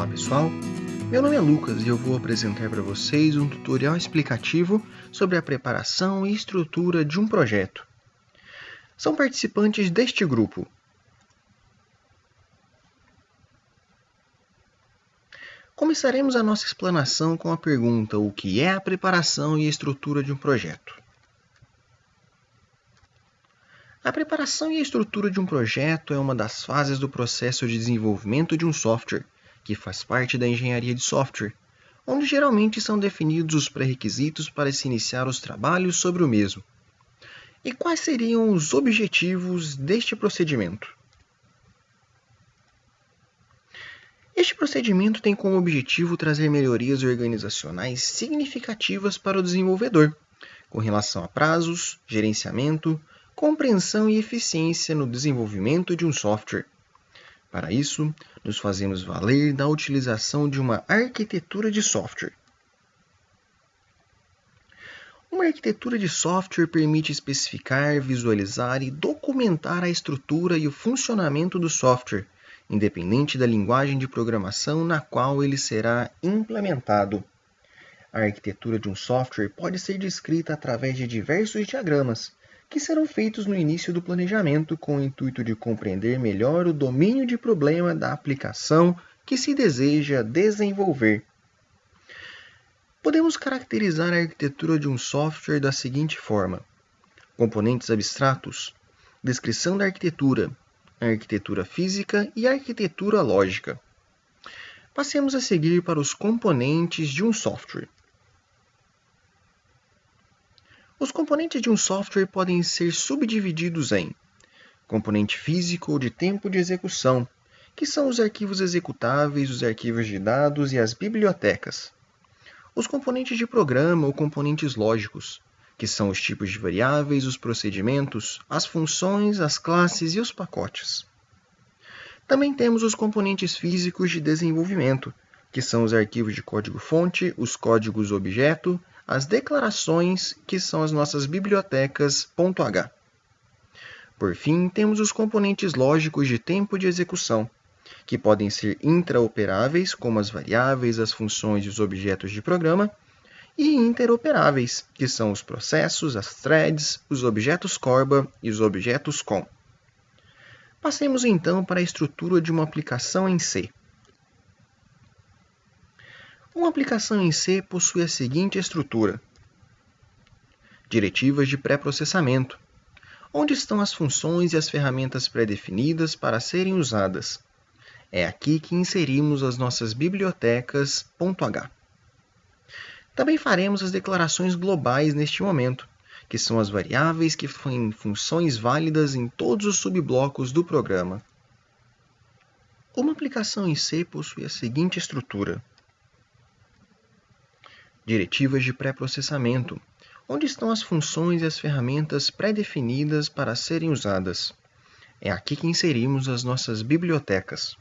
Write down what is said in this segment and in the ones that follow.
Olá pessoal, meu nome é Lucas e eu vou apresentar para vocês um tutorial explicativo sobre a preparação e estrutura de um projeto. São participantes deste grupo. Começaremos a nossa explanação com a pergunta o que é a preparação e estrutura de um projeto. A preparação e a estrutura de um projeto é uma das fases do processo de desenvolvimento de um software, que faz parte da engenharia de software, onde geralmente são definidos os pré-requisitos para se iniciar os trabalhos sobre o mesmo. E quais seriam os objetivos deste procedimento? Este procedimento tem como objetivo trazer melhorias organizacionais significativas para o desenvolvedor, com relação a prazos, gerenciamento, compreensão e eficiência no desenvolvimento de um software. Para isso, nos fazemos valer da utilização de uma arquitetura de software. Uma arquitetura de software permite especificar, visualizar e documentar a estrutura e o funcionamento do software, independente da linguagem de programação na qual ele será implementado. A arquitetura de um software pode ser descrita através de diversos diagramas, que serão feitos no início do planejamento com o intuito de compreender melhor o domínio de problema da aplicação que se deseja desenvolver. Podemos caracterizar a arquitetura de um software da seguinte forma: componentes abstratos, descrição da arquitetura, arquitetura física e arquitetura lógica. Passemos a seguir para os componentes de um software. Os componentes de um software podem ser subdivididos em componente físico ou de tempo de execução, que são os arquivos executáveis, os arquivos de dados e as bibliotecas. Os componentes de programa ou componentes lógicos, que são os tipos de variáveis, os procedimentos, as funções, as classes e os pacotes. Também temos os componentes físicos de desenvolvimento, que são os arquivos de código-fonte, os códigos objeto, as declarações, que são as nossas bibliotecas .h. Por fim, temos os componentes lógicos de tempo de execução, que podem ser intraoperáveis, como as variáveis, as funções e os objetos de programa, e interoperáveis, que são os processos, as threads, os objetos Corba e os objetos com. Passemos então para a estrutura de uma aplicação em C. Uma aplicação em C possui a seguinte estrutura: diretivas de pré-processamento, onde estão as funções e as ferramentas pré-definidas para serem usadas. É aqui que inserimos as nossas bibliotecas .h. Também faremos as declarações globais neste momento, que são as variáveis que têm funções válidas em todos os subblocos do programa. Uma aplicação em C possui a seguinte estrutura: diretivas de pré-processamento, onde estão as funções e as ferramentas pré-definidas para serem usadas. É aqui que inserimos as nossas bibliotecas.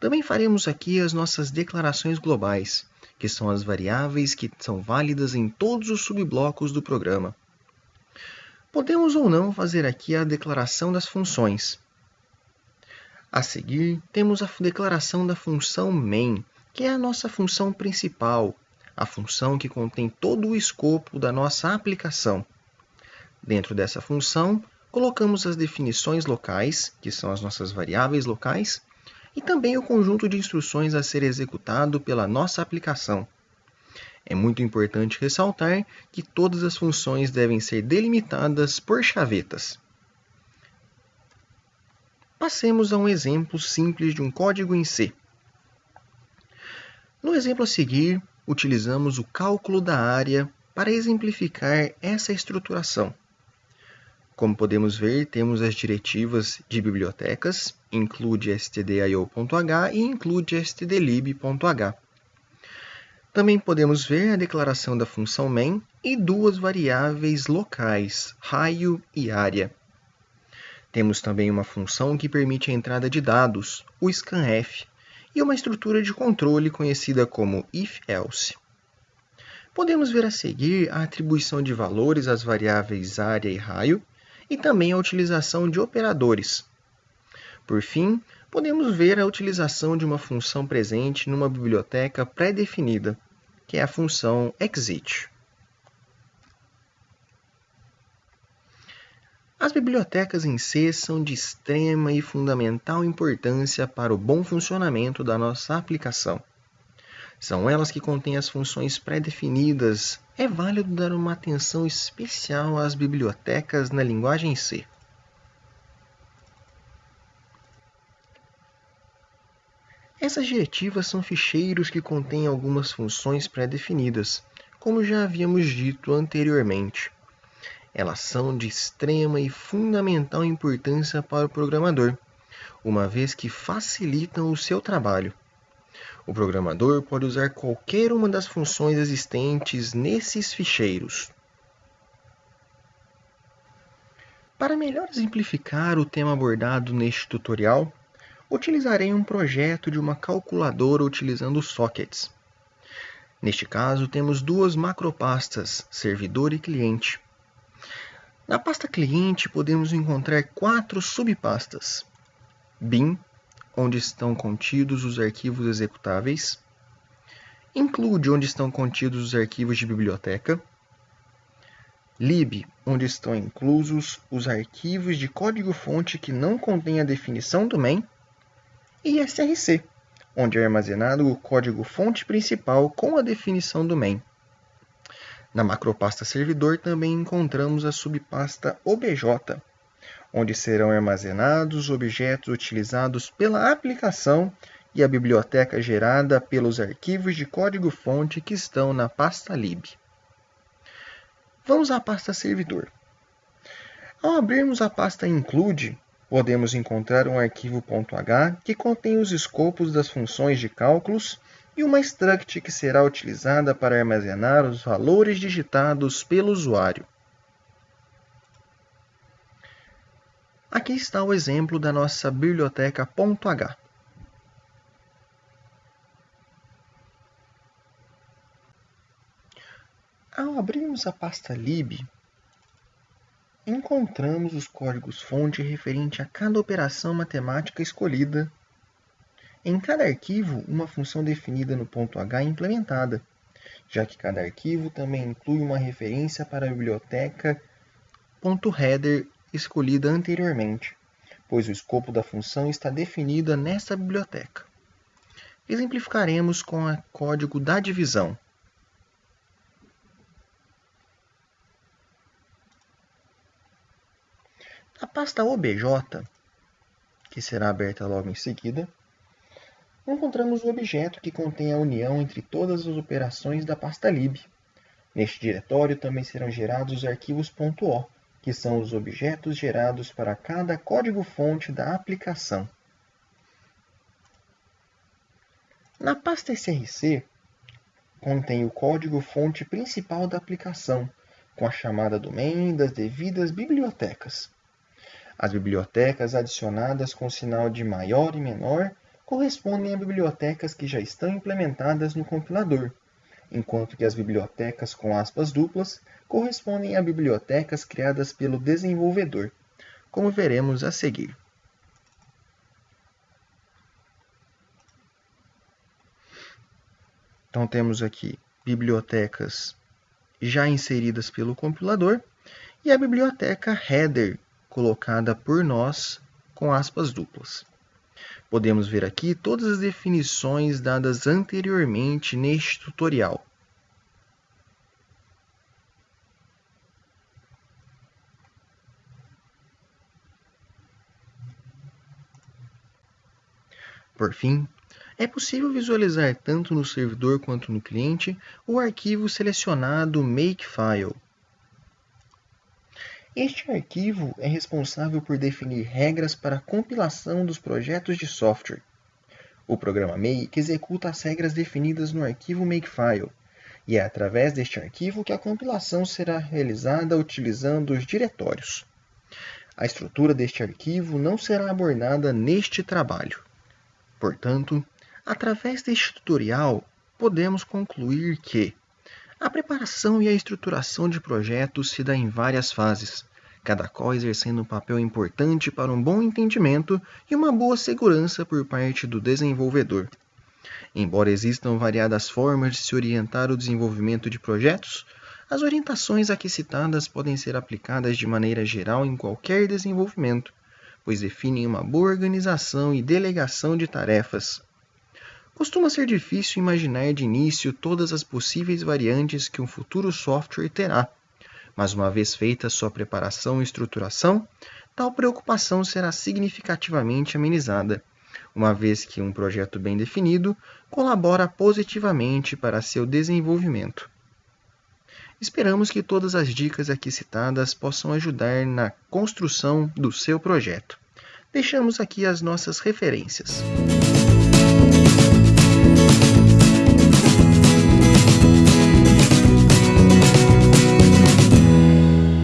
Também faremos aqui as nossas declarações globais, que são as variáveis que são válidas em todos os subblocos do programa. Podemos ou não fazer aqui a declaração das funções. A seguir, temos a declaração da função main, que é a nossa função principal, a função que contém todo o escopo da nossa aplicação. Dentro dessa função, colocamos as definições locais, que são as nossas variáveis locais, e também o conjunto de instruções a ser executado pela nossa aplicação. É muito importante ressaltar que todas as funções devem ser delimitadas por chavetas. Passemos a um exemplo simples de um código em C. No exemplo a seguir, utilizamos o cálculo da área para exemplificar essa estruturação. Como podemos ver, temos as diretivas de bibliotecas, include stdio.h e include stdlib.h. Também podemos ver a declaração da função main e duas variáveis locais, raio e área. Temos também uma função que permite a entrada de dados, o scanf, e uma estrutura de controle conhecida como if-else. Podemos ver a seguir a atribuição de valores às variáveis área e raio, e também a utilização de operadores. Por fim, podemos ver a utilização de uma função presente numa biblioteca pré-definida, que é a função exit. As bibliotecas em C são de extrema e fundamental importância para o bom funcionamento da nossa aplicação. São elas que contêm as funções pré-definidas. É válido dar uma atenção especial às bibliotecas na linguagem C. Essas diretivas são ficheiros que contêm algumas funções pré-definidas, como já havíamos dito anteriormente. Elas são de extrema e fundamental importância para o programador, uma vez que facilitam o seu trabalho. O programador pode usar qualquer uma das funções existentes nesses ficheiros. Para melhor exemplificar o tema abordado neste tutorial, utilizarei um projeto de uma calculadora utilizando sockets. Neste caso, temos duas macropastas, servidor e cliente. Na pasta cliente, podemos encontrar quatro subpastas: bin, onde estão contidos os arquivos executáveis, include, onde estão contidos os arquivos de biblioteca, lib, onde estão inclusos os arquivos de código-fonte que não contêm a definição do main, e src, onde é armazenado o código-fonte principal com a definição do main. Na macropasta servidor também encontramos a subpasta obj, onde serão armazenados objetos utilizados pela aplicação e a biblioteca gerada pelos arquivos de código-fonte que estão na pasta lib. Vamos à pasta servidor. Ao abrirmos a pasta include, podemos encontrar um arquivo .h que contém os escopos das funções de cálculos e uma struct que será utilizada para armazenar os valores digitados pelo usuário. Aqui está o exemplo da nossa biblioteca .h. Ao abrirmos a pasta lib, encontramos os códigos-fonte referente a cada operação matemática escolhida. Em cada arquivo, uma função definida no ponto .h é implementada, já que cada arquivo também inclui uma referência para a biblioteca .header escolhida anteriormente, pois o escopo da função está definido nesta biblioteca. Exemplificaremos com o código da divisão. A pasta obj, que será aberta logo em seguida, encontramos o objeto que contém a união entre todas as operações da pasta lib. Neste diretório também serão gerados os arquivos .o, que são os objetos gerados para cada código-fonte da aplicação. Na pasta src, contém o código-fonte principal da aplicação, com a chamada do main das devidas bibliotecas. As bibliotecas adicionadas com sinal de maior e menor correspondem a bibliotecas que já estão implementadas no compilador, enquanto que as bibliotecas com aspas duplas correspondem a bibliotecas criadas pelo desenvolvedor, como veremos a seguir. Então temos aqui bibliotecas já inseridas pelo compilador e a biblioteca header colocada por nós com aspas duplas. Podemos ver aqui todas as definições dadas anteriormente neste tutorial. Por fim, é possível visualizar tanto no servidor quanto no cliente o arquivo selecionado Makefile, este arquivo é responsável por definir regras para a compilação dos projetos de software. O programa Make executa as regras definidas no arquivo Makefile, e é através deste arquivo que a compilação será realizada utilizando os diretórios. A estrutura deste arquivo não será abordada neste trabalho. Portanto, através deste tutorial, podemos concluir que a preparação e a estruturação de projetos se dá em várias fases, cada qual exercendo um papel importante para um bom entendimento e uma boa segurança por parte do desenvolvedor. Embora existam variadas formas de se orientar o desenvolvimento de projetos, as orientações aqui citadas podem ser aplicadas de maneira geral em qualquer desenvolvimento, pois definem uma boa organização e delegação de tarefas. Costuma ser difícil imaginar de início todas as possíveis variantes que um futuro software terá, mas uma vez feita sua preparação e estruturação, tal preocupação será significativamente amenizada, uma vez que um projeto bem definido colabora positivamente para seu desenvolvimento. Esperamos que todas as dicas aqui citadas possam ajudar na construção do seu projeto. Deixamos aqui as nossas referências.